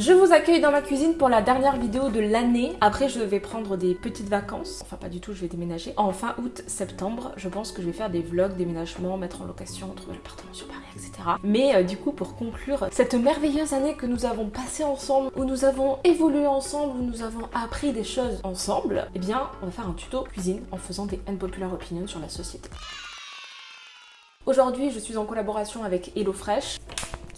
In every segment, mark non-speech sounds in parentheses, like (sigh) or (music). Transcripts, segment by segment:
Je vous accueille dans ma cuisine pour la dernière vidéo de l'année. Après, je vais prendre des petites vacances. Enfin, pas du tout, je vais déménager. En fin août, septembre, je pense que je vais faire des vlogs, déménagement, mettre en location, trouver l'appartement sur Paris, etc. Mais euh, du coup, pour conclure cette merveilleuse année que nous avons passée ensemble, où nous avons évolué ensemble, où nous avons appris des choses ensemble, eh bien, on va faire un tuto cuisine en faisant des unpopular opinions sur la société. Aujourd'hui, je suis en collaboration avec HelloFresh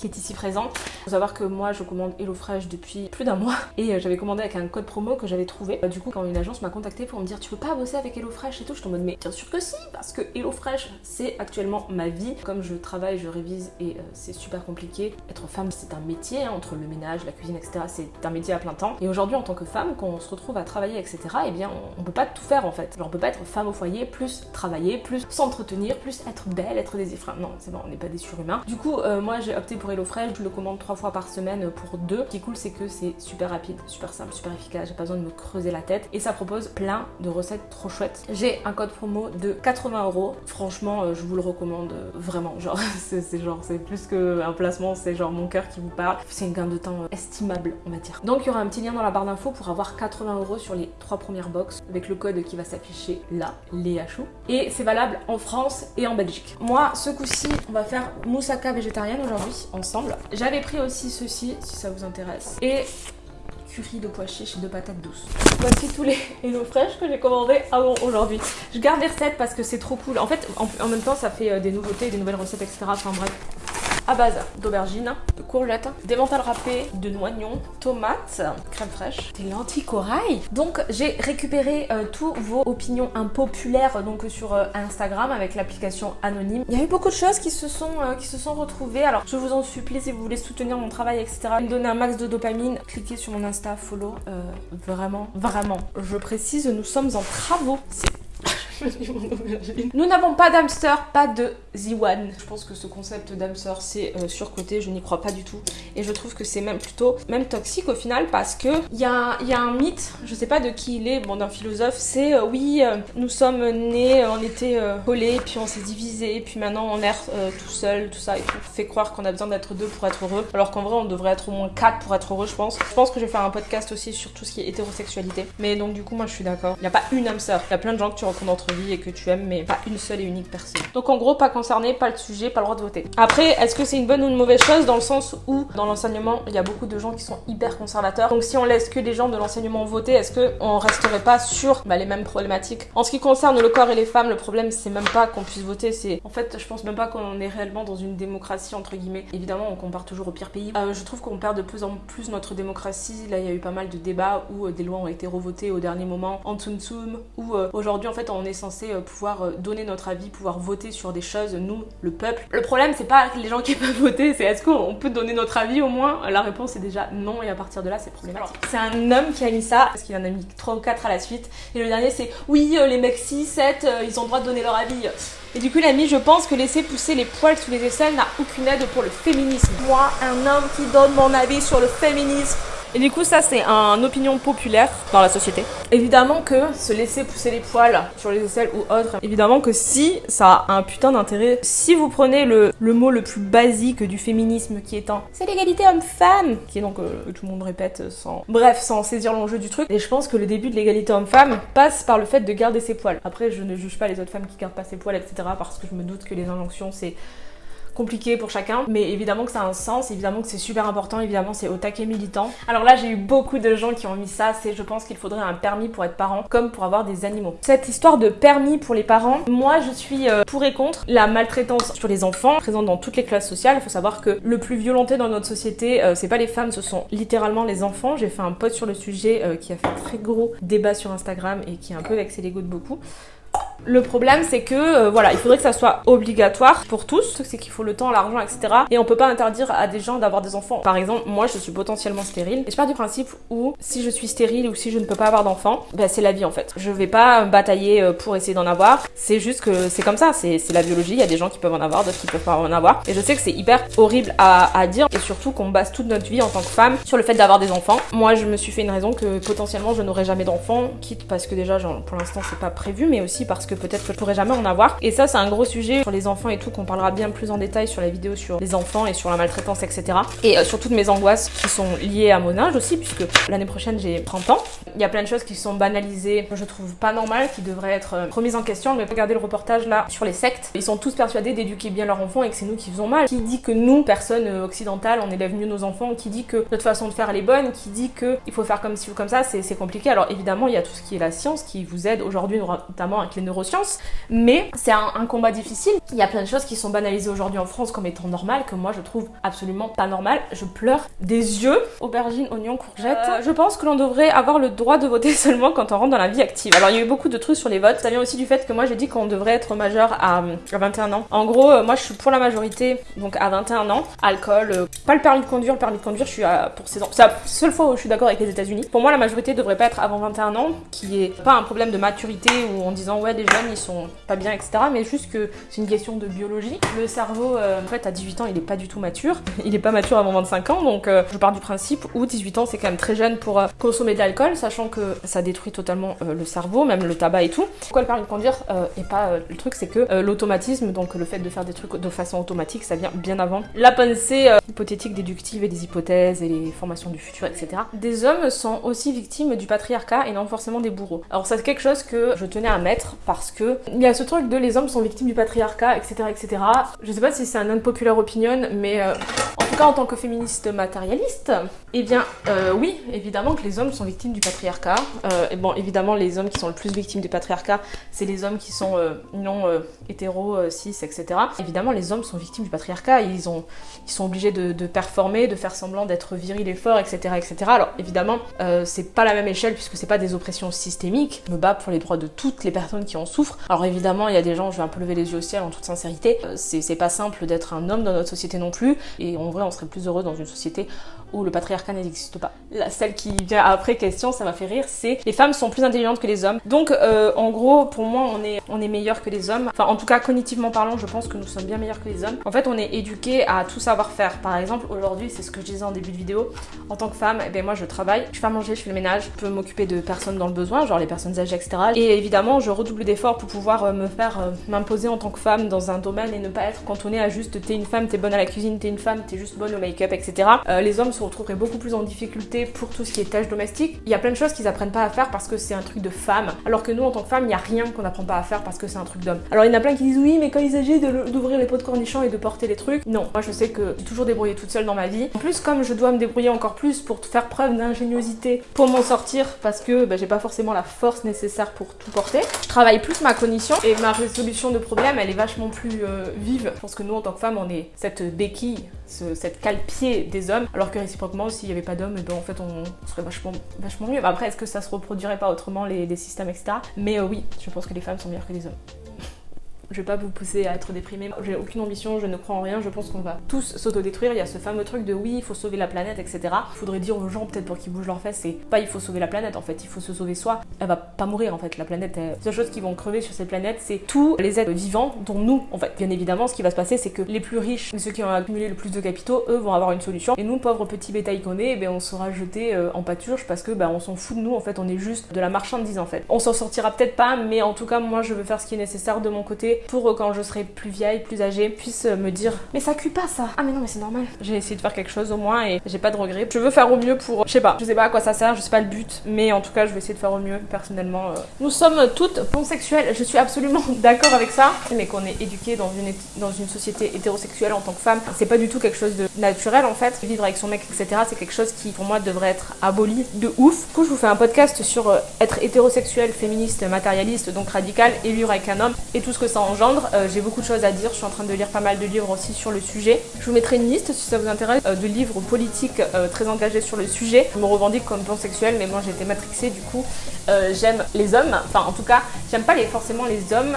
qui est ici présent. Faut savoir que moi je commande HelloFresh depuis plus d'un mois et euh, j'avais commandé avec un code promo que j'avais trouvé. Euh, du coup quand une agence m'a contacté pour me dire tu peux pas bosser avec HelloFresh et tout, je te mode mais bien sûr que si parce que HelloFresh c'est actuellement ma vie. Comme je travaille, je révise et euh, c'est super compliqué. Être femme c'est un métier hein, entre le ménage, la cuisine etc. C'est un métier à plein temps. Et aujourd'hui en tant que femme quand on se retrouve à travailler etc. Et eh bien on, peut pas tout faire en fait. Genre on peut pas être femme au foyer plus travailler plus s'entretenir plus être belle être des enfin non c'est bon on n'est pas des surhumains. Du coup moi j'ai opté pour HelloFresh, je le commande trois fois par semaine pour deux. Ce qui est cool, c'est que c'est super rapide, super simple, super efficace. J'ai pas besoin de me creuser la tête. Et ça propose plein de recettes trop chouettes. J'ai un code promo de 80 euros. Franchement, euh, je vous le recommande euh, vraiment. Genre, (laughs) c'est genre, c'est plus qu'un placement, c'est genre mon cœur qui vous parle. C'est une gain de temps euh, estimable, on va dire. Donc, il y aura un petit lien dans la barre d'infos pour avoir 80 euros sur les trois premières box avec le code qui va s'afficher là, Léa Chou. Et c'est valable en France et en Belgique. Moi, ce coup-ci, on va faire moussaka végétarienne aujourd'hui, ensemble. J'avais pris aussi ceci, si ça vous intéresse. Et curry de pois chiches et de patates douces. Voici tous les (laughs) Hello Fresh que j'ai commandés avant aujourd'hui. Je garde les recettes parce que c'est trop cool. En fait, en, même temps, ça fait euh, des nouveautés, des nouvelles recettes, etc. Enfin bref, à base d'aubergines, de courgettes, d'émental râpé, de noignons, tomates, crème fraîche, des lentilles corail. Donc j'ai récupéré euh, tous vos opinions impopulaires donc sur euh, Instagram avec l'application anonyme. Il y a eu beaucoup de choses qui se sont euh, qui se sont retrouvées. Alors je vous en supplie si vous voulez soutenir mon travail etc. Me donner un max de dopamine, cliquez sur mon Insta, follow. vraiment, vraiment. Je précise, nous sommes en travaux. (laughs) Nous n'avons pas d'hamster, pas de Z1. Je pense que ce concept d'hamster c'est euh, surcoté, je n'y crois pas du tout. Et je trouve que c'est même plutôt même toxique au final parce que il y a, y a, un mythe, je sais pas de qui il est, bon d'un philosophe, c'est euh, oui, euh, nous sommes nés, on était collés, puis on s'est divisé, puis maintenant on erre tout seul, tout ça et tout. Fait croire qu'on a besoin d'être deux pour être heureux, alors qu'en vrai on devrait être au moins quatre pour être heureux, je pense. Je pense que je vais faire un podcast aussi sur tout ce qui est hétérosexualité. Mais donc du coup moi je suis d'accord. Il n'y a pas une hamster, il y a plein de gens que tu rencontres entre et que tu aimes, mais pas une seule et unique personne. Donc en gros, pas concerné, pas le sujet, pas le droit de voter. Après, est-ce que c'est une bonne ou une mauvaise chose dans le sens où dans l'enseignement, il y a beaucoup de gens qui sont hyper conservateurs. Donc si on laisse que les gens de l'enseignement voter, est-ce qu'on resterait pas sur bah, les mêmes problématiques? En ce qui concerne le corps et les femmes, le problème c'est même pas qu'on puisse voter, c'est en fait, je pense même pas qu'on est réellement dans une démocratie entre guillemets. Évidemment, on compare toujours au pire pays. Euh, je trouve qu'on perd de plus en plus notre démocratie. Là, il y a eu pas mal de débats où euh, des lois ont été revotées au dernier moment en tsum tsum, où euh, aujourd'hui en fait on est censé pouvoir euh, donner notre avis, pouvoir voter sur des choses, nous, le peuple. Le problème, c'est pas les gens qui (laughs) peuvent voter, c'est est-ce qu'on peut donner notre avis au moins? La réponse est déjà non, et à partir de là, c'est problématique. C'est un homme qui a mis ça, parce qu'il en a mis 3 ou 4 à la suite, et le dernier, c'est oui, euh, les mecs 6, 7, euh, ils ont le droit de donner leur avis. Et du coup, mis, je pense que laisser pousser les poils sous les aisselles n'a aucune aide pour le féminisme. Moi, un homme qui donne mon avis sur le féminisme, et du coup, ça, c'est un opinion populaire dans la société. Évidemment que se laisser pousser les poils sur les aisselles ou autre, évidemment que si ça a un putain d'intérêt, si vous prenez le, mot le plus basique du féminisme qui est un c'est l'égalité homme-femme, qui est donc euh, tout le monde répète sans. Bref, sans saisir l'enjeu du truc. Et je pense que le début de l'égalité homme-femme passe par le fait de garder ses poils. Après, je ne juge pas les autres femmes qui gardent pas ses poils, etc. parce que je me doute que les injonctions, c'est compliqué pour chacun, mais évidemment que ça a un sens, évidemment que c'est super important, évidemment c'est au taquet militant. Alors là j'ai eu beaucoup de gens qui ont mis ça, c'est je pense qu'il faudrait un permis pour être parent, comme pour avoir des animaux. Cette histoire de permis pour les parents, moi je suis euh, pour et contre la maltraitance sur les enfants, présente dans toutes les classes sociales. Il faut savoir que le plus violenté dans notre société, euh, c'est pas les femmes, ce sont littéralement les enfants. J'ai fait un post sur le sujet euh, qui a fait très gros débat sur Instagram et qui a un peu vexé l'ego de beaucoup. Le problème, c'est que euh, voilà, il faudrait que ça soit obligatoire pour tous. C'est qu'il faut le temps, l'argent, etc. Et on peut pas interdire à des gens d'avoir des enfants. Par exemple, moi, je suis potentiellement stérile. Et je pars du principe où si je suis stérile ou si je ne peux pas avoir d'enfant, ben, c'est la vie en fait. Je vais pas batailler euh, pour essayer d'en avoir. C'est juste que c'est comme ça. C'est la biologie. Il y a des gens qui peuvent en avoir, d'autres qui peuvent pas en avoir. Et je sais que c'est hyper horrible à, dire. Et surtout qu'on base toute notre vie en tant que femme sur le fait d'avoir des enfants. Moi, je me suis fait une raison que potentiellement je n'aurai jamais d'enfants. Quitte parce que déjà, pour l'instant, c'est pas prévu, mais aussi parce que que peut-être que je pourrais jamais en avoir. Et ça, c'est un gros sujet sur les enfants et tout qu'on parlera bien plus en détail sur la vidéo sur les enfants et sur la maltraitance, etc. Et euh, sur toutes mes angoisses qui sont liées à mon âge aussi, puisque l'année prochaine j'ai 30 ans. Il y a plein de choses qui sont banalisées, je trouve pas normales, qui devraient être euh, remises en question. Mais regardez le reportage là sur les sectes. Ils sont tous persuadés d'éduquer bien leurs enfants et que c'est nous qui faisons mal. Qui dit que nous, personnes euh, occidentales, on élève mieux nos enfants Qui dit que notre façon de faire elle est bonne Qui dit que il faut faire comme ci ou comme ça C'est compliqué. Alors évidemment, il y a tout ce qui est la science qui vous aide aujourd'hui, notamment avec les neurosciences. Mais c'est un, un combat difficile. Il y a plein de choses qui sont banalisées aujourd'hui en France comme étant normales, que moi je trouve absolument pas normal. Je pleure des yeux. Aubergine, oignon, courgette. Euh, je pense que l'on devrait avoir le droit de voter (laughs) seulement quand on rentre dans la vie active. Alors il y a eu beaucoup de trucs sur les votes. Ça vient aussi du fait que moi j'ai dit qu'on devrait être majeur à, 21 ans. En gros, euh, moi je suis pour la majorité, donc à 21 ans. Alcool, euh, pas le permis de conduire. Le permis de conduire, je suis à, pour 16 ans. C'est la seule fois où je suis d'accord avec les États-Unis. Pour moi, la majorité devrait pas être avant 21 ans, qui est pas un problème de maturité ou en disant ouais, les ils sont pas bien, etc. Mais juste que c'est une question de biologie. Le cerveau, en fait, à 18 ans, il est pas du tout mature. (laughs) Il est pas mature avant 25 ans, donc je pars du principe où 18 ans c'est quand même très jeune pour consommer de l'alcool, sachant que ça détruit totalement le cerveau, même le tabac et tout. Pourquoi le permis de conduire euh, et pas euh, le truc, c'est que euh, l'automatisme, donc le fait de faire des trucs de façon automatique, ça vient bien avant la pensée hypothétique déductive et des hypothèses et les formations du futur, etc. Des hommes sont aussi victimes du patriarcat et non forcément des bourreaux. Alors c'est quelque chose que je tenais à mettre parce que il y a ce truc de les hommes sont victimes du patriarcat, etc., etc. Je sais pas si c'est un unpopular opinion, mais en tout cas en tant que féministe matérialiste, eh bien oui, évidemment que les hommes sont victimes du patriarcat. et bon, évidemment les hommes qui sont le plus victimes du patriarcat, c'est les hommes qui sont euh, non euh, hétéros, euh, cis, etc. Évidemment, les hommes sont victimes du patriarcat, ils, ont, ils sont obligés de, performer, de faire semblant d'être viril et fort, etc. etc. Alors évidemment, c'est pas la même échelle puisque c'est pas des oppressions systémiques. Je me bats pour les droits de toutes les personnes qui en souffrent. Alors évidemment, il y a des gens, je vais un peu lever les yeux au ciel en toute sincérité, c'est pas simple d'être un homme dans notre société non plus, et en vrai, on serait plus heureux dans une société où le patriarcat n'existe pas. La, celle qui vient après question, ça m'a fait rire, c'est les femmes sont plus intelligentes que les hommes. Donc euh, en gros, pour moi, on est, on est meilleur que les hommes. Enfin, en tout cas, cognitivement parlant, je pense que nous sommes bien meilleurs que les hommes. En fait, on est éduqué à tout savoir faire. Par exemple, aujourd'hui, c'est ce que je disais en début de vidéo, en tant que femme, eh ben moi je travaille, je fais à manger, je fais le ménage, je peux m'occuper de personnes dans le besoin, genre les personnes âgées, etc. Et évidemment, je redouble d'efforts pour pouvoir euh, me faire euh, m'imposer en tant que femme dans un domaine et ne pas être cantonnée à juste t'es une femme, t'es bonne à la cuisine, t'es une femme, t'es juste bonne au make-up, etc. les hommes se retrouveraient beaucoup plus en difficulté pour tout ce qui est tâches domestiques. Il y a plein de choses qu'ils apprennent pas à faire parce que c'est un truc de femme, alors que nous en tant que femme, il y a rien qu'on n'apprend pas à faire parce que c'est un truc d'homme. Alors il y en a plein qui disent oui, mais quand il s'agit d'ouvrir les pots de cornichons et de porter les trucs, non. Moi je sais que j'ai toujours débrouillé toute seule dans ma vie. En plus, comme je dois me débrouiller encore plus pour faire preuve d'ingéniosité pour m'en sortir parce que bah, j'ai pas forcément la force nécessaire pour tout porter, je travaille plus ma cognition et ma résolution de problème elle est vachement plus euh, vive. Je pense que nous en tant que femmes, on est cette béquille, cette cale-pied des hommes, alors que s'il n'y avait pas d'hommes, ben, en fait on serait vachement, vachement mieux. Après, est-ce que ça se reproduirait pas autrement les, les systèmes, etc. Mais euh, oui, je pense que les femmes sont meilleures que les hommes. Je vais pas vous pousser à être déprimé. J'ai aucune ambition, je ne crois en rien. Je pense qu'on va tous s'autodétruire. Il y a ce fameux truc de oui, il faut sauver la planète, etc. Il faudrait dire aux gens, peut-être pour qu'ils bougent leurs fesses, c'est pas il faut sauver la planète, en fait, il faut se sauver soi. Elle va pas mourir, en fait, la planète. La seule chose qui vont crever sur cette planète, c'est tous les êtres vivants, dont nous. En fait, bien évidemment, ce qui va se passer, c'est que les plus riches, ceux qui ont accumulé le plus de capitaux, eux vont avoir une solution. Et nous, pauvres petits bétails qu'on est, ben, on sera jetés euh, en pâturage parce que ben, on s'en fout de nous, en fait, on est juste de la marchandise, en fait. On s'en sortira peut-être pas, mais en tout cas, moi, je veux faire ce qui est nécessaire de mon côté pour euh, quand je serai plus vieille, plus âgée, puisse me dire Mais ça cuit pas ça Ah mais non mais c'est normal. J'ai essayé de faire quelque chose au moins et j'ai pas de regrets. Je veux faire au mieux pour. Je sais pas, je sais pas à quoi ça sert, je sais pas le but, mais en tout cas je vais essayer de faire au mieux personnellement. Euh. Nous sommes toutes pansexuelles, je suis absolument (laughs) d'accord avec ça, mais qu'on est éduqué dans une, dans une société hétérosexuelle en tant que femme, c'est pas du tout quelque chose de naturel en fait. Vivre avec son mec, etc., c'est quelque chose qui pour moi devrait être aboli de ouf. Du coup, je vous fais un podcast sur euh, être hétérosexuel, féministe, matérialiste, donc radical, et avec un homme et tout ce que ça engendre. Euh, j'ai beaucoup de choses à dire. Je suis en train de lire pas mal de livres aussi sur le sujet. Je vous mettrai une liste si ça vous intéresse euh, de livres politiques euh, très engagés sur le sujet. Je me revendique comme pansexuelle, mais moi j'ai été matrixée du coup. j'aime les hommes, enfin en tout cas, j'aime pas forcément les hommes,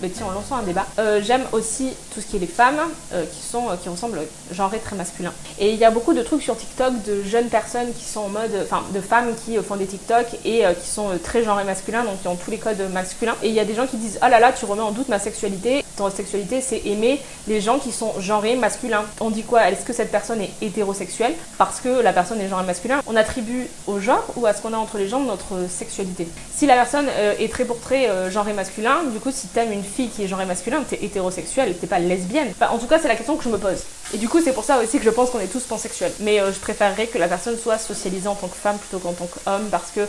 mais tiens, en lançant un débat. j'aime aussi tout ce qui est les femmes qui sont qui ressemblent genré très masculin. Et il y a beaucoup de trucs sur TikTok de jeunes personnes qui sont en mode, enfin de femmes qui font des TikTok et qui sont très genré masculin, donc qui ont tous les codes masculins. Et il y a des gens qui disent oh là là, tu remets en doute ma sexualité. Hétérosexualité, c'est aimer les gens qui sont genrés masculins. On dit quoi? Est-ce que cette personne est hétérosexuelle? Parce que la personne est genrée masculin On attribue au genre ou à ce qu'on a entre les jambes notre sexualité. Si la personne euh, est très pour très euh, genré masculin, du coup, si t'aimes une fille qui est genrée masculin, t'es hétérosexuel, t'es pas lesbienne. En tout cas, c'est la question que je me pose. Et du coup, c'est pour ça aussi que je pense qu'on est tous pansexuels. Mais euh, je préférerais que la personne soit socialisée en tant que femme plutôt qu'en tant qu'homme parce que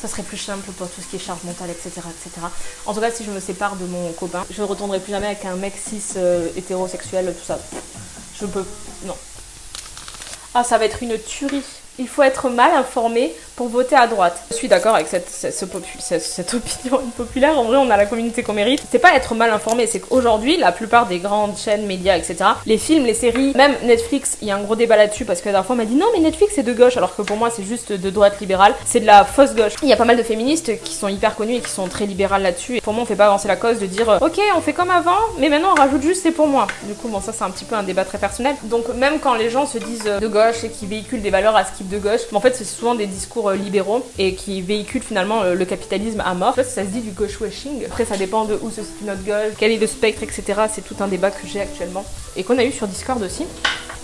ça serait plus simple pour tout ce qui est charge mentale, etc., etc. En tout cas, si je me sépare de mon copain, je ne retournerai plus jamais avec un mec cis hétérosexuel, tout ça. Je peux... Non. Ah, ça va être une tuerie. Il faut être mal informé pour voter à droite. Je suis d'accord avec cette, opinion (laughs) populaire. En vrai, on a la communauté qu'on mérite. C'est pas être mal informé, c'est qu'aujourd'hui, la plupart des grandes chaînes, médias, etc., les films, les séries, même Netflix, il y a un gros débat là-dessus parce que la dernière fois, on m'a dit non, mais Netflix c'est de gauche, alors que pour moi, c'est juste de droite libérale. C'est de la fausse gauche. Il y a pas mal de féministes qui sont hyper connues et qui sont très libérales là-dessus. Et pour moi, on fait pas avancer la cause de dire ok, on fait comme avant, mais maintenant on rajoute juste c'est pour moi. Du coup, bon, ça c'est un petit peu un débat très personnel. Donc, même quand les gens se disent de gauche et qui véhiculent des valeurs à de gauche, en fait, c'est souvent des discours euh, libéraux et qui véhiculent finalement euh, le capitalisme à mort. Je sais ça se dit du gauche washing. Après, ça dépend de où se situe notre gauche, quel est le spectre, etc. C'est tout un débat que j'ai actuellement et qu'on a eu sur Discord aussi.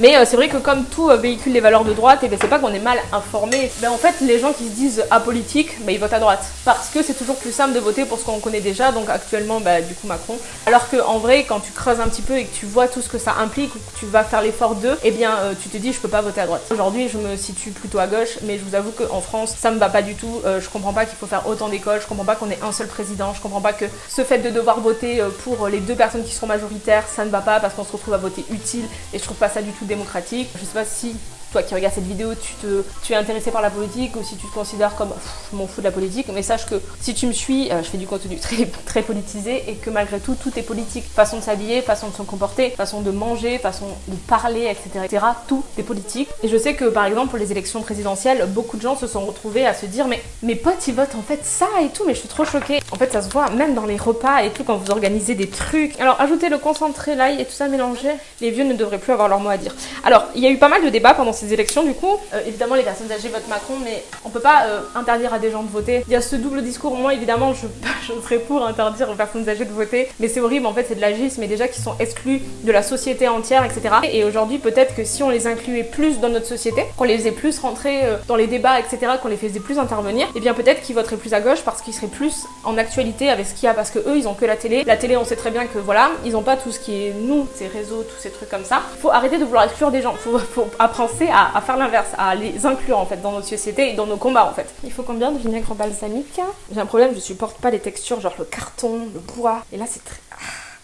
Mais euh, c'est vrai que comme tout euh, véhicule les valeurs de droite, et ben c'est pas qu'on est mal informé. Ben en fait, les gens qui se disent apolitiques, ben ils votent à droite. Parce que c'est toujours plus simple de voter pour ce qu'on connaît déjà, donc actuellement, ben, du coup Macron. Alors que en vrai, quand tu creuses un petit peu et que tu vois tout ce que ça implique, ou que tu vas faire l'effort d'eux, eh bien euh, tu te dis je peux pas voter à droite. Aujourd'hui, je me situe plutôt à gauche, mais je vous avoue qu'en France, ça me va pas du tout. je comprends pas qu'il faut faire autant d'écoles, je comprends pas qu'on ait un seul président, je comprends pas que ce fait de devoir voter pour les deux personnes qui seront majoritaires, ça ne va pas parce qu'on se retrouve à voter utile, et je trouve pas ça du tout démocratique. Je sais pas si toi qui regardes cette vidéo, tu, te, es intéressé par la politique ou si tu te considères comme je m'en fous de la politique, mais sache que si tu me suis, euh, je fais du contenu (laughs) très, très politisé et que malgré tout, tout est politique. Façon de s'habiller, façon de se comporter, façon de manger, façon de parler, etc. etc. tout est politique. Et je sais que par exemple pour les élections présidentielles, beaucoup de gens se sont retrouvés à se dire mais mes potes ils votent en fait ça et tout, mais je suis trop choquée. En fait ça se voit même dans les repas et tout quand vous organisez des trucs. Alors ajoutez le concentré, l'ail et tout ça mélangé, les vieux ne devraient plus avoir leur mot à dire. Alors il y a eu pas mal de débats pendant ces élections du coup. Euh, évidemment les personnes âgées votent Macron mais on peut pas euh, interdire à des gens de voter. Il y a ce double discours, moi évidemment je, (laughs) je serais pour interdire aux personnes âgées de voter mais c'est horrible en fait c'est de l'agisme mais déjà qui sont exclus de la société entière etc. Et aujourd'hui peut-être que si on les incluait plus dans notre société, qu'on les faisait plus rentrer euh, dans les débats etc. qu'on les faisait plus intervenir, et eh bien peut-être qu'ils voteraient plus à gauche parce qu'ils seraient plus en actualité avec ce qu'il y a parce que eux ils ont que la télé. La télé on sait très bien que voilà ils ont pas tout ce qui est nous, ces réseaux, tous ces trucs comme ça. Faut arrêter de vouloir exclure des gens, faut, faut penser à, faire l'inverse, à les inclure en fait dans notre société et dans nos combats en fait. Il faut combien de vinaigre balsamique J'ai un problème, je supporte pas les textures, genre le carton, le bois. Et là c'est très... Ah.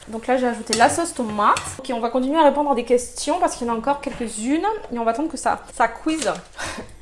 Donc là j'ai ajouté la sauce tomate. Ok on va continuer à répondre à des questions parce qu'il y en a encore quelques-unes et on va attendre que ça, ça quiz.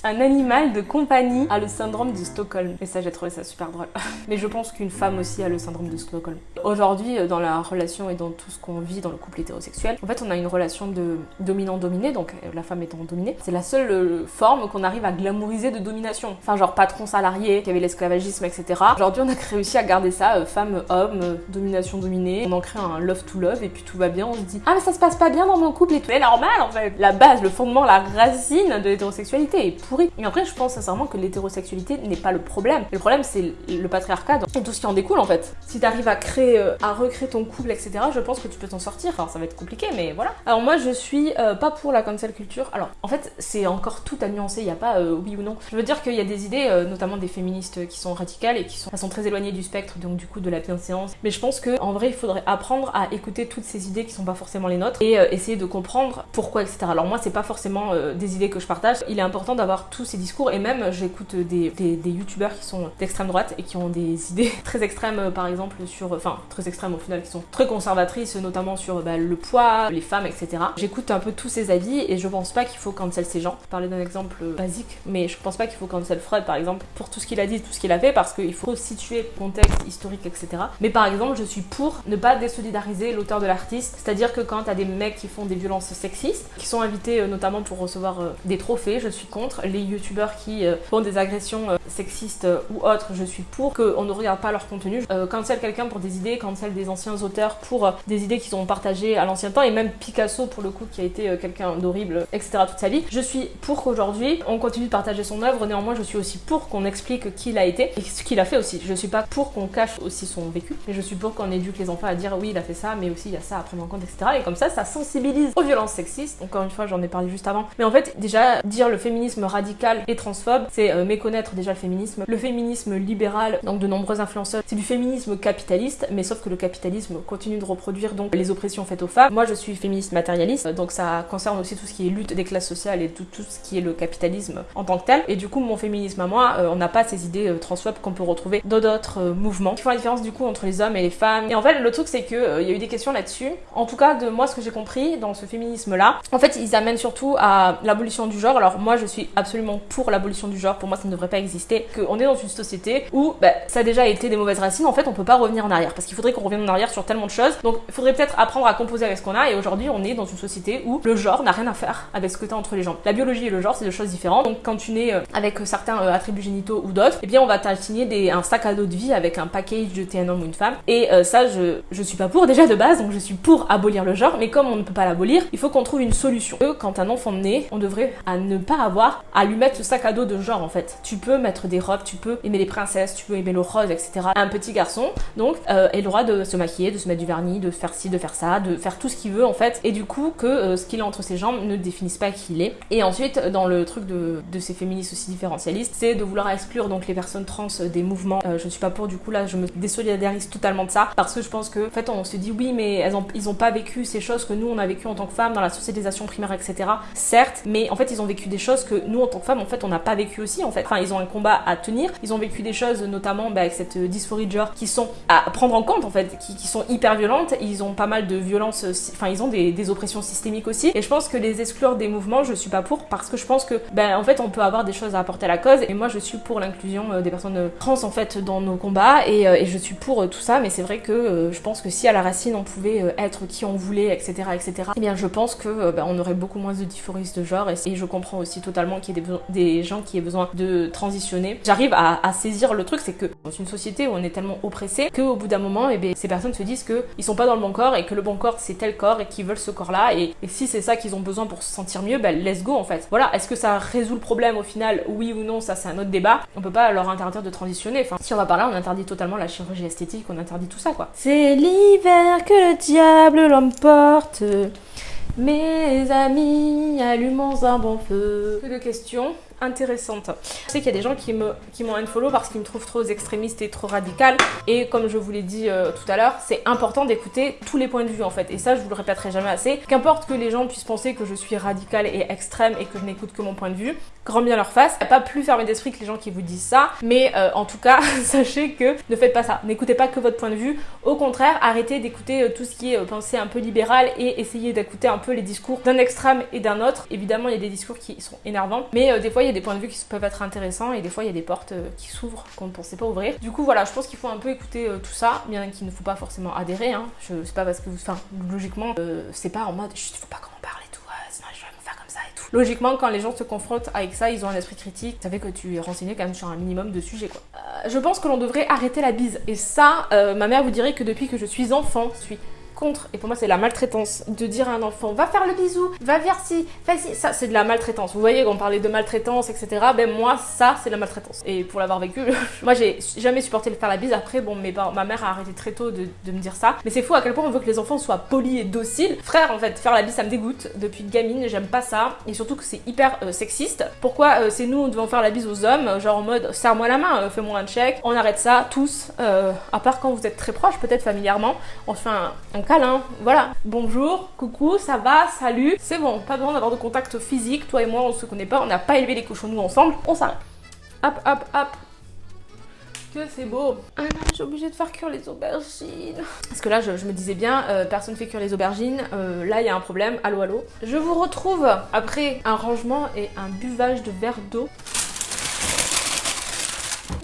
Un animal de compagnie a le syndrome de Stockholm. Et ça, j'ai trouvé ça super drôle. (laughs) Mais je pense qu'une femme aussi a le syndrome de Stockholm. Aujourd'hui, euh, dans la relation et dans tout ce qu'on vit dans le couple hétérosexuel, en fait, on a une relation de dominant-dominé, donc euh, la femme étant dominée. C'est la seule euh, forme qu'on arrive à glamouriser de domination. Enfin, genre patron salarié, qui avait l'esclavagisme, etc. Aujourd'hui, on a (laughs) réussi à garder ça, femme-homme, domination-dominée. On en crée un love-to-love et puis tout va bien. On se dit, ah, mais ça se passe pas bien dans mon couple et tout est normal en fait. La base, le fondement, la racine de l'hétérosexualité pourri. Et après, je pense sincèrement que l'hétérosexualité n'est pas le problème. Le problème, c'est le patriarcat et tout ce qui en découle en fait. Si t'arrives à créer, euh, à recréer ton couple, etc., je pense que tu peux t'en sortir. Enfin, ça va être compliqué, mais voilà. Alors moi, je suis euh, pas pour la cancel culture. Alors, en fait, c'est encore tout à nuancer. Il n'y a pas euh, oui ou non. Je veux dire qu'il y a des idées, notamment des féministes, qui sont radicales et qui sont, très éloignées du spectre, donc du coup de la bienséance. Mais je pense que en vrai, il faudrait apprendre à écouter toutes ces idées qui sont pas forcément les nôtres et essayer de comprendre pourquoi, etc. Alors moi, c'est pas forcément des idées que je partage. Il est important d'avoir tous ces discours et même j'écoute des, des, youtubeurs qui sont d'extrême droite et qui ont des (laughs) idées très extrêmes euh, par exemple sur, enfin très extrêmes au final qui sont très conservatrices notamment sur bah, le poids, les femmes etc. J'écoute un peu tous ces avis et je pense pas qu'il faut cancel ces gens. Parler d'un exemple basique mais je pense pas qu'il faut cancel Freud par exemple pour tout ce qu'il a dit, tout ce qu'il a fait parce qu'il faut situer le contexte historique etc. Mais par exemple je suis pour ne pas désolidariser l'auteur de l'artiste, c'est-à-dire que quand t'as des mecs qui font des violences sexistes, qui sont invités euh, notamment pour recevoir euh, des trophées, je suis contre les youtubeurs qui font des agressions sexistes ou autres, je suis pour qu'on ne regarde pas leur contenu. cancel quelqu'un pour des idées, cancel des anciens auteurs pour des idées qu'ils ont partagées à l'ancien temps, et même Picasso pour le coup qui a été quelqu'un d'horrible, etc. toute sa vie. Je suis pour qu'aujourd'hui on continue de partager son œuvre, néanmoins je suis aussi pour qu'on explique qui il a été et ce qu'il a fait aussi. Je suis pas pour qu'on cache aussi son vécu, mais je suis pour qu'on éduque les enfants à dire oui il a fait ça, mais aussi il y a ça à prendre en compte, etc. Et comme ça, ça sensibilise aux violences sexistes. Encore une fois, j'en ai parlé juste avant. Mais en fait, déjà, dire le féminisme et transphobe, c'est euh, méconnaître déjà le féminisme. Le féminisme libéral, donc de nombreux influenceurs, c'est du féminisme capitaliste, mais sauf que le capitalisme continue de reproduire donc les oppressions faites aux femmes. Moi, je suis féministe matérialiste, donc ça concerne aussi tout ce qui est lutte des classes sociales et tout, ce qui est le capitalisme en tant que tel. Et du coup, mon féminisme à moi, euh, on n'a pas ces idées euh, transphobes qu'on peut retrouver dans d'autres mouvements qui font la différence du coup entre les hommes et les femmes. Et en fait, le truc c'est que il y a eu des questions là-dessus. En tout cas, de moi, ce que j'ai compris dans ce féminisme-là, en fait, ils amènent surtout à l'abolition du genre. Alors moi, je suis absolument pour l'abolition du genre. Pour moi, ça ne devrait pas exister. Qu'on est dans une société où bah, ça a déjà été des mauvaises racines. En fait, on peut pas revenir en arrière parce qu'il faudrait qu'on revienne en arrière sur tellement de choses. Donc, il faudrait peut-être apprendre à composer avec ce qu'on a. Et aujourd'hui, on est dans une société où le genre n'a rien à faire avec ce que tu as entre les gens. La biologie et le genre, c'est deux choses différentes. Donc, quand tu nais euh, avec certains euh, attributs génitaux ou d'autres, eh bien, on va t'assigner un sac à dos de vie avec un package de t'es un homme ou une femme. Et euh, ça, je, je suis pas pour déjà de base. Donc, je suis pour abolir le genre. Mais comme on ne peut pas l'abolir, il faut qu'on trouve une solution. Quand un enfant naît, on devrait à ne pas avoir à lui mettre ce sac à dos de genre en fait. Tu peux mettre des robes, tu peux aimer les princesses, tu peux aimer le rose, etc. Un petit garçon, donc, euh, le droit de se maquiller, de se mettre du vernis, de faire ci, de faire ça, de faire tout ce qu'il veut en fait. Et du coup, que euh, ce qu'il a entre ses jambes ne définisse pas qui il est. Et ensuite, dans le truc de, ces féministes aussi différentialistes, c'est de vouloir exclure donc les personnes trans des mouvements. Euh, je ne suis pas pour, du coup là, je me désolidarise totalement de ça parce que je pense que, en fait, on se dit oui, mais elles ont, ils ont pas vécu ces choses que nous on a vécu en tant que femmes dans la socialisation primaire, etc. Certes, mais en fait, ils ont vécu des choses que nous tant que femmes, en fait, on n'a pas vécu aussi. En fait, enfin, ils ont un combat à tenir. Ils ont vécu des choses, notamment bah, avec cette euh, dysphorie de genre, qui sont à prendre en compte en fait, qui, sont hyper violentes. Ils ont pas mal de violences, euh, enfin, ils ont des, oppressions systémiques aussi. Et je pense que les exclure des mouvements, je suis pas pour parce que je pense que, ben, en fait, on peut avoir des choses à apporter à la cause. Et moi, je suis pour l'inclusion euh, des personnes trans en fait dans nos combats et, et je suis pour tout ça. Mais c'est vrai que je pense que si à la racine on pouvait être qui on voulait, etc., etc. Eh bien, je pense que ben, on aurait beaucoup moins de dysphorie de genre et, je comprends aussi totalement ait des, gens qui aient besoin de transitionner. J'arrive à, saisir le truc, c'est que dans une société où on est tellement oppressé qu'au bout d'un moment, eh bien, ces personnes se disent qu'ils sont pas dans le bon corps et que le bon corps c'est tel corps et qu'ils veulent ce corps-là et, si c'est ça qu'ils ont besoin pour se sentir mieux, ben let's go en fait. Voilà, est-ce que ça résout le problème au final? Oui ou non, ça c'est un autre débat. On peut pas leur interdire de transitionner. Enfin, si on va par là, on interdit totalement la chirurgie esthétique, on interdit tout ça quoi. C'est l'hiver que le diable l'emporte. Mes amis, allumons un bon feu. Que de questions? Intéressante. Je sais qu'il y a des gens qui me qui m'ont unfollow parce qu'ils me trouvent trop extrémiste et trop radical et comme je vous l'ai dit euh, tout à l'heure, c'est important d'écouter tous les points de vue en fait et ça je vous le répéterai jamais assez. Qu'importe que les gens puissent penser que je suis radicale et extrême et que je n'écoute que mon point de vue, grand bien leur face. Pas plus fermé d'esprit que les gens qui vous disent ça, mais euh, en tout cas, (laughs) sachez que ne faites pas ça. N'écoutez pas que votre point de vue. Au contraire, arrêtez d'écouter euh, tout ce qui est pensée un peu libérale et essayez d'écouter un peu les discours d'un extrême et d'un autre. Évidemment, il y a des discours qui sont énervants, mais des fois il y a des points de vue qui peuvent être intéressants et des fois il y a des portes euh, qui s'ouvrent qu'on ne pensait pas ouvrir. Du coup voilà, je pense qu'il faut un peu écouter euh, tout ça, bien qu'il ne faut pas forcément adhérer. Hein. Je sais pas parce que vous, enfin logiquement euh, c'est pas en mode il faut pas qu'on en parle et tout, sinon je vais me faire comme ça et tout. Logiquement quand les gens se confrontent avec ça, ils ont un esprit critique. Ça fait que tu es renseigné quand même sur un minimum de sujets quoi. je pense que l'on devrait arrêter la bise et ça, ma mère vous dirait que depuis que je suis enfant, je suis contre, et pour moi c'est la maltraitance, de dire à un enfant va faire le bisou, va vers ci, ci, ça c'est de la maltraitance. Vous voyez, quand on parlait de maltraitance, etc. Ben moi, ça c'est de la maltraitance. Et pour l'avoir vécu, (laughs) moi j'ai jamais supporté le faire la bise. Après, bon, mes ma mère a arrêté très tôt de, me dire ça. Mais c'est fou à quel point on veut que les enfants soient polis et dociles. Frère, en fait, faire la bise ça me dégoûte. Depuis gamine, j'aime pas ça. Et surtout que c'est hyper euh, sexiste. Pourquoi euh, c'est nous, on devons faire la bise aux hommes, genre en mode serre-moi la main, euh, fais-moi un check. On arrête ça tous, à part quand vous êtes très proches, peut-être familièrement. On fait un câlin, voilà. Bonjour, coucou, ça va, salut. C'est bon, pas besoin d'avoir de contact physique. Toi et moi, on se connaît pas, on n'a pas élevé les cochons nous ensemble. On s'arrête. Hop, hop, hop. Que c'est beau. Ah non, j'ai obligé de faire cuire les aubergines. Parce que là, je, me disais bien, euh, personne fait cuire les aubergines. Euh, là, il y a un problème. Allô, allô. Je vous retrouve après un rangement et un buvage de verre d'eau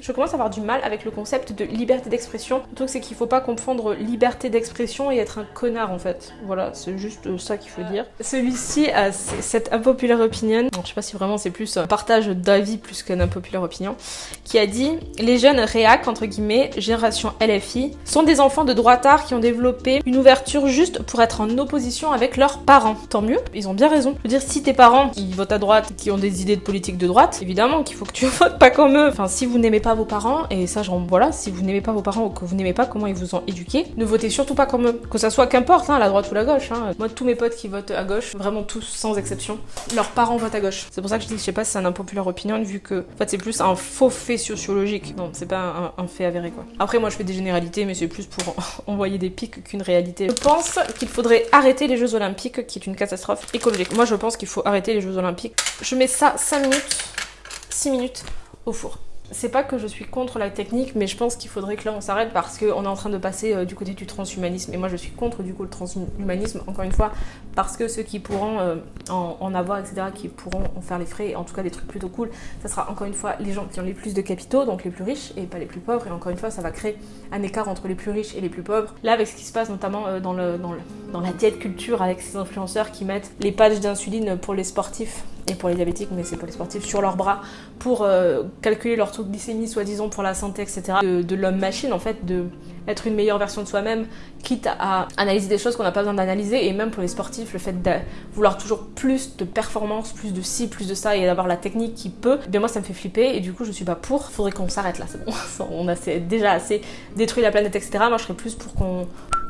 je commence à avoir du mal avec le concept de liberté d'expression. Le truc c'est qu'il faut pas confondre liberté d'expression et être un connard en fait. Voilà, c'est juste ça qu'il faut dire. Celui-ci a cette unpopular opinion, je sais pas si vraiment c'est plus un partage d'avis plus qu'un unpopular opinion, qui a dit les jeunes réac entre guillemets génération LFI sont des enfants de droitard qui ont développé une ouverture juste pour être en opposition avec leurs parents. Tant mieux, ils ont bien raison. Je veux dire si tes parents ils votent à droite, qui ont des idées de politique de droite, évidemment qu'il faut que tu (laughs) votes pas comme eux. Enfin si vous n'aimez pas vos parents et ça genre voilà, si vous n'aimez pas vos parents ou que vous n'aimez pas comment ils vous ont éduqué, ne votez surtout pas comme eux. Que ça soit qu'importe, hein, la droite ou la gauche. Hein. Moi tous mes potes qui votent à gauche, vraiment tous sans exception, leurs parents votent à gauche. C'est pour ça que je dis je sais pas si c'est un impopulaire opinion vu que en fait c'est plus un faux fait sociologique. Non, c'est pas un, fait avéré quoi. Après moi je fais des généralités mais c'est plus pour (laughs) envoyer des pics qu'une réalité. Je pense qu'il faudrait arrêter les Jeux Olympiques qui est une catastrophe écologique. Moi je pense qu'il faut arrêter les Jeux Olympiques. Je mets ça 5 minutes, 6 minutes au four. C'est pas que je suis contre la technique, mais je pense qu'il faudrait que là on s'arrête parce qu'on est en train de passer euh, du côté du transhumanisme. Et moi je suis contre du coup le transhumanisme, encore une fois, parce que ceux qui pourront euh, en, avoir, etc., qui pourront en faire les frais, en tout cas des trucs plutôt cool, ça sera encore une fois les gens qui ont les plus de capitaux, donc les plus riches, et pas les plus pauvres. Et encore une fois, ça va créer un écart entre les plus riches et les plus pauvres. Là, avec ce qui se passe notamment euh, dans, la diète culture, avec ces influenceurs qui mettent les patchs d'insuline pour les sportifs et pour les diabétiques, mais c'est pour les sportifs, sur leurs bras pour calculer leur taux de glycémie, soi-disant pour la santé, etc. De, l'homme-machine, en fait, de être une meilleure version de soi-même, quitte à analyser des choses qu'on n'a pas besoin d'analyser. Et même pour les sportifs, le fait de vouloir toujours plus de performance, plus de ci, plus de ça, et d'avoir la technique qui peut, bien moi ça me fait flipper. Et du coup, je suis pas pour. Faudrait qu'on s'arrête là, c'est bon. (laughs) On a déjà assez détruit la planète, etc. Moi, je serais plus pour qu'on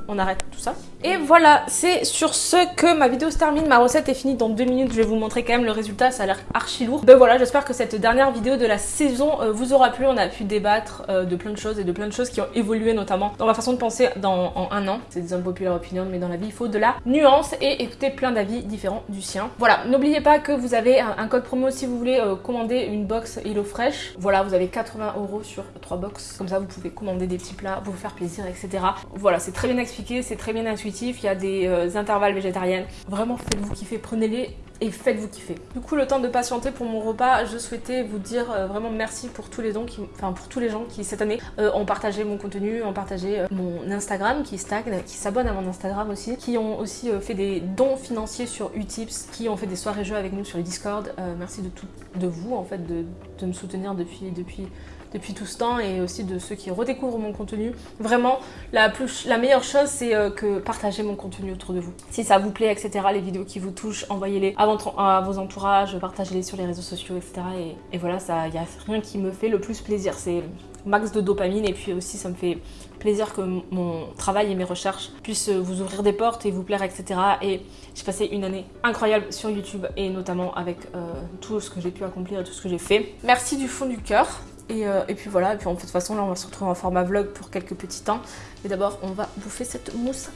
on arrête tout ça. Et voilà, c'est sur ce que ma vidéo se termine. Ma recette est finie dans deux minutes. Je vais vous montrer quand même le résultat. Ça a l'air archi lourd. Ben voilà, j'espère que cette dernière vidéo de la saison euh, vous aura plu. On a pu débattre euh, de plein de choses et de plein de choses qui ont évolué notamment dans ma façon de penser dans, en un an. C'est des unpopular opinions, mais dans la vie, il faut de la nuance et écouter plein d'avis différents du sien. Voilà, n'oubliez pas que vous avez un, code promo si vous voulez euh, commander une box HelloFresh. Voilà, vous avez 80 euros sur 3 box. Comme ça, vous pouvez commander des petits plats, vous faire plaisir, etc. Voilà, c'est très bien c'est très bien intuitif, il y a des euh, intervalles végétariennes. Vraiment, faites-vous kiffer, prenez-les et faites-vous kiffer. Du coup, le temps de patienter pour mon repas, je souhaitais vous dire euh, vraiment merci pour tous les dons, qui, enfin pour tous les gens qui cette année euh, ont partagé mon contenu, ont partagé mon Instagram qui stagne, qui s'abonnent à mon Instagram aussi, qui ont aussi fait des dons financiers sur Utips, qui ont fait des soirées jeux avec nous sur le Discord. merci de tout, de vous en fait, de, de me soutenir depuis, depuis depuis tout ce temps et aussi de ceux qui redécouvrent mon contenu. Vraiment, la, plus, la meilleure chose, c'est euh, que partagez mon contenu autour de vous. Si ça vous plaît, etc., les vidéos qui vous touchent, envoyez-les à, vos entourages, partagez-les sur les réseaux sociaux, etc. Et, voilà, il n'y a rien qui me fait le plus plaisir. C'est max de dopamine et puis aussi ça me fait plaisir que mon travail et mes recherches puissent vous ouvrir des portes et vous plaire etc et j'ai passé une année incroyable sur YouTube et notamment avec euh, tout ce que j'ai pu accomplir et tout ce que j'ai fait merci du fond du cœur euh, et, puis voilà, et puis en fait, de toute façon là on va se retrouver en format vlog pour quelques petits temps. Mais d'abord on va bouffer cette mousse.